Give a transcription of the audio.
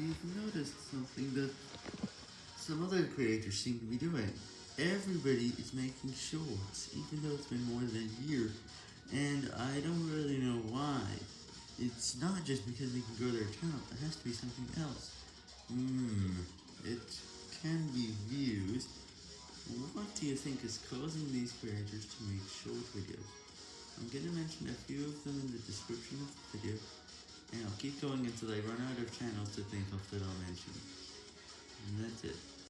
you've noticed something that some other creators seem to be doing. Everybody is making shorts, even though it's been more than a year, and I don't really know why. It's not just because they can grow their account, it has to be something else. Hmm, it can be views. What do you think is causing these creators to make short videos? I'm gonna mention a few of them in the description of the video, and I'll keep going until I run out of channels to think I'll mention. And that's it.